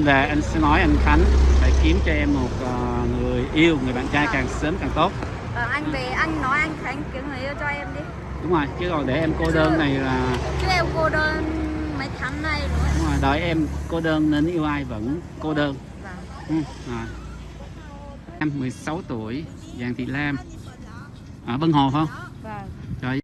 Về anh sẽ nói anh Khánh phải kiếm cho em một uh, người yêu, người bạn trai dạ. càng sớm càng tốt. Ờ, anh về anh nói anh Khánh kiếm người yêu cho em đi Đúng rồi, chứ còn để em cô đơn này là Chứ em cô đơn mấy tháng nay rồi đúng rồi, đợi em cô đơn nên yêu ai vẫn cô dạ. đơn. Vâng. Ừ, rồi. Em 16 tuổi, Giàng Thị Lam ở Vân Hồ phải không?